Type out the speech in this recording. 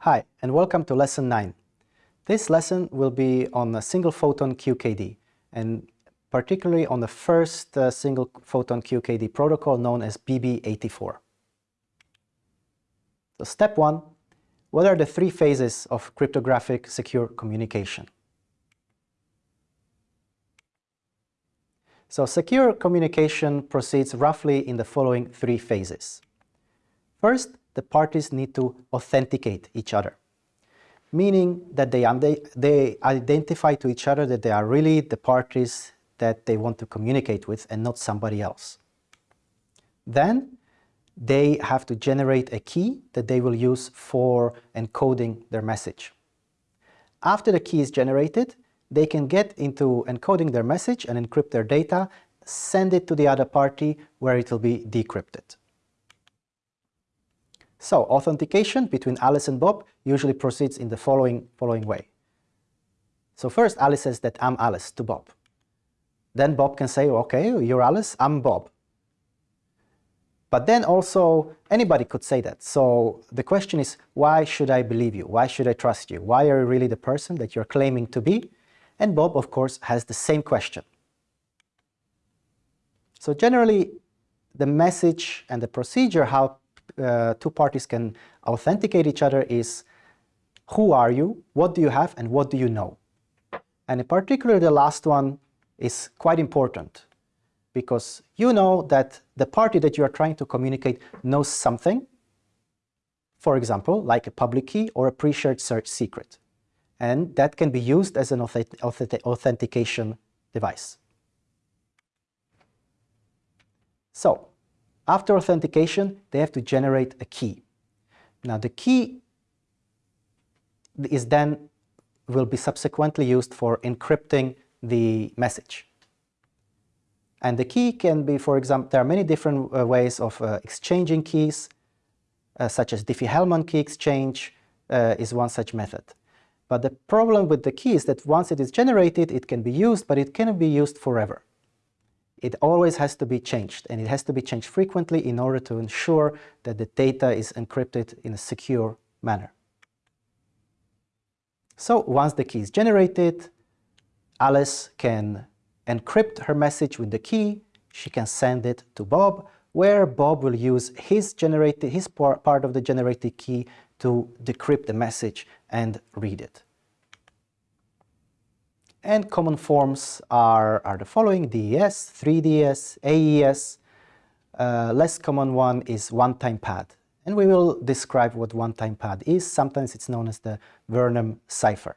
Hi, and welcome to Lesson 9. This lesson will be on a single photon QKD, and particularly on the first uh, single photon QKD protocol known as BB84. So step 1, what are the three phases of cryptographic secure communication? So secure communication proceeds roughly in the following three phases. First, the parties need to authenticate each other, meaning that they, they identify to each other that they are really the parties that they want to communicate with and not somebody else. Then they have to generate a key that they will use for encoding their message. After the key is generated, they can get into encoding their message and encrypt their data, send it to the other party where it will be decrypted. So authentication between Alice and Bob usually proceeds in the following, following way. So first Alice says that I'm Alice to Bob. Then Bob can say, okay, you're Alice, I'm Bob. But then also anybody could say that. So the question is, why should I believe you? Why should I trust you? Why are you really the person that you're claiming to be? And Bob, of course, has the same question. So generally, the message and the procedure how uh, two parties can authenticate each other is who are you, what do you have, and what do you know. And in particular, the last one is quite important because you know that the party that you are trying to communicate knows something, for example, like a public key or a pre-shared search secret. And that can be used as an authentication device. So, after authentication, they have to generate a key. Now the key is then will be subsequently used for encrypting the message. And the key can be, for example, there are many different uh, ways of uh, exchanging keys, uh, such as Diffie-Hellman key exchange uh, is one such method. But the problem with the key is that once it is generated, it can be used, but it cannot be used forever it always has to be changed and it has to be changed frequently in order to ensure that the data is encrypted in a secure manner. So once the key is generated, Alice can encrypt her message with the key, she can send it to Bob, where Bob will use his, generated, his part of the generated key to decrypt the message and read it. And common forms are, are the following, DES, 3DES, AES. Uh, less common one is one-time pad. And we will describe what one-time pad is. Sometimes it's known as the Vernam cipher.